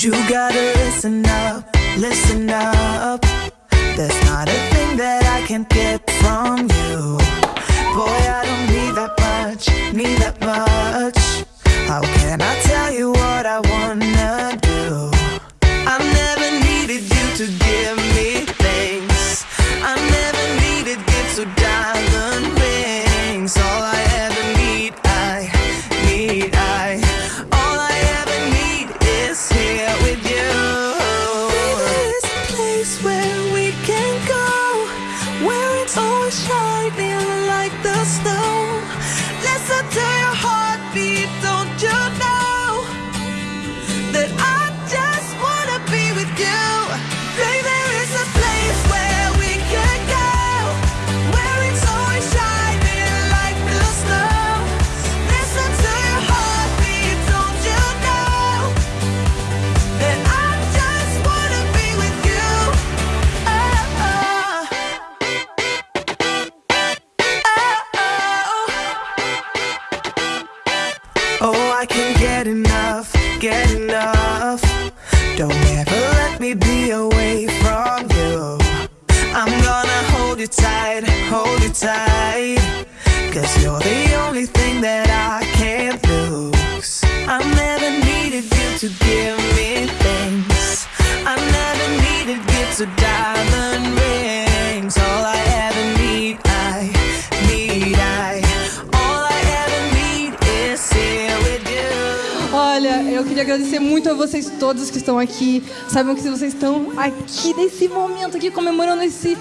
You gotta listen up, listen up. There's not a thing that I can't get from you. Boy, I don't need that much, need that much. Shining like the snow. Listen Don't ever let me be away from you. I'm gonna hold you tight, hold you tight. Cause you're the only thing that I can't lose. I never needed you to give me things. I never needed gifts or diamond rings. Eu queria agradecer muito a vocês todos que estão aqui. Saibam que se vocês estão aqui nesse momento aqui comemorando esse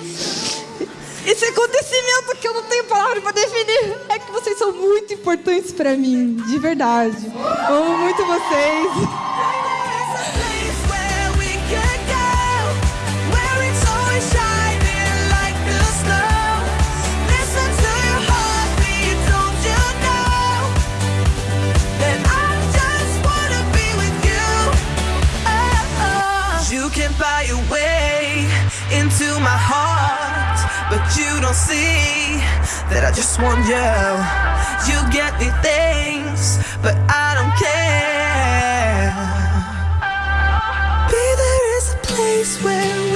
esse acontecimento que eu não tenho palavra para definir, é que vocês são muito importantes para mim, de verdade. Amo muito vocês. Into my heart, but you don't see that I just want you. You get me things, but I don't care. Be there is a place where